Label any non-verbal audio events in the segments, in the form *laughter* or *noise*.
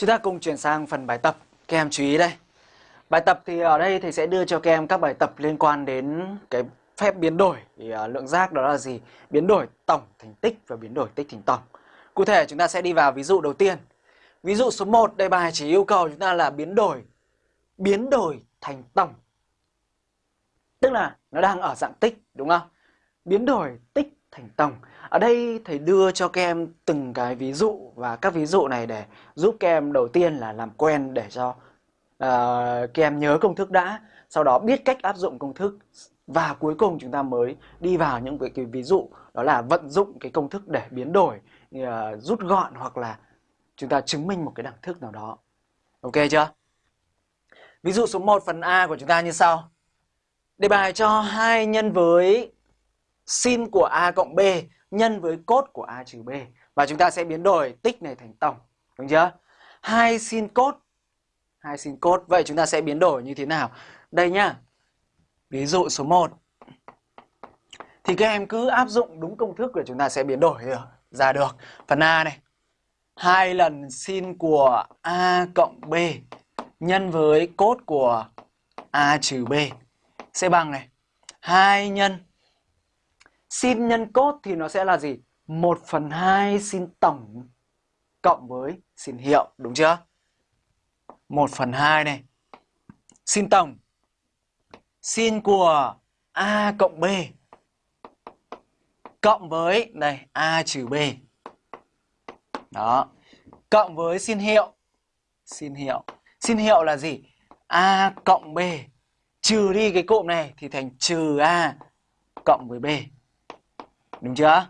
Chúng ta cùng chuyển sang phần bài tập. Các em chú ý đây. Bài tập thì ở đây thầy sẽ đưa cho các em các bài tập liên quan đến cái phép biến đổi thì uh, lượng giác đó là gì? Biến đổi tổng thành tích và biến đổi tích thành tổng. Cụ thể chúng ta sẽ đi vào ví dụ đầu tiên. Ví dụ số 1 đề bài chỉ yêu cầu chúng ta là biến đổi biến đổi thành tổng. Tức là nó đang ở dạng tích đúng không? Biến đổi tích thành tổng. Ở đây thầy đưa cho các em từng cái ví dụ và các ví dụ này để giúp các em đầu tiên là làm quen để cho uh, các em nhớ công thức đã, sau đó biết cách áp dụng công thức và cuối cùng chúng ta mới đi vào những cái, cái ví dụ đó là vận dụng cái công thức để biến đổi, uh, rút gọn hoặc là chúng ta chứng minh một cái đẳng thức nào đó. Ok chưa? Ví dụ số 1 phần A của chúng ta như sau. Đề bài cho hai nhân với sin của A cộng B nhân với cos của A trừ B. Và chúng ta sẽ biến đổi tích này thành tổng. Đúng chưa? hai sin cos, hai sin cos Vậy chúng ta sẽ biến đổi như thế nào? Đây nhá. Ví dụ số 1. Thì các em cứ áp dụng đúng công thức của chúng ta sẽ biến đổi ờ, ra được. Phần A này. hai lần sin của A cộng B nhân với cos của A trừ B sẽ bằng này. 2 nhân sin nhân cốt thì nó sẽ là gì? 1 phần 2 sin tổng cộng với sin hiệu, đúng chưa? 1 phần 2 này. Sin tổng. Sin của A cộng B cộng với này A trừ B. Đó. Cộng với sin hiệu. Sin hiệu. Sin hiệu là gì? A cộng B trừ đi cái cụm này thì thành trừ A cộng với B. Đúng chưa?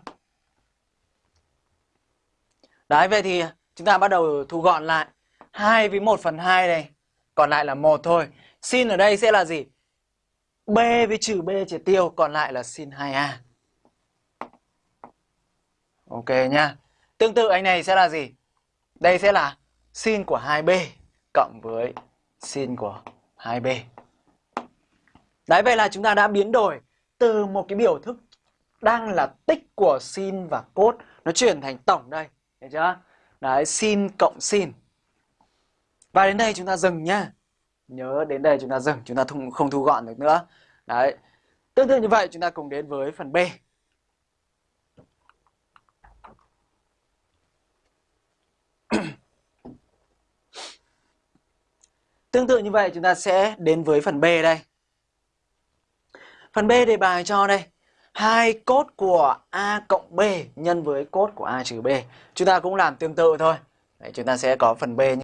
Đấy, vậy thì chúng ta bắt đầu thu gọn lại. 2 với 1 phần 2 này. Còn lại là 1 thôi. Sin ở đây sẽ là gì? B với trừ B triệt tiêu. Còn lại là sin 2A. Ok nha. Tương tự anh này sẽ là gì? Đây sẽ là sin của 2B cộng với sin của 2B. Đấy, vậy là chúng ta đã biến đổi từ một cái biểu thức đang là tích của sin và cos nó chuyển thành tổng đây, hiểu chưa? Đấy, sin cộng sin. Và đến đây chúng ta dừng nhá. Nhớ đến đây chúng ta dừng, chúng ta không thu gọn được nữa. Đấy. Tương tự như vậy chúng ta cùng đến với phần B. *clears throat* Tương tự như vậy chúng ta sẽ đến với phần B đây. Phần B đề bài cho đây hai cốt của A cộng B nhân với cốt của A trừ B. Chúng ta cũng làm tương tự thôi. Đấy, chúng ta sẽ có phần B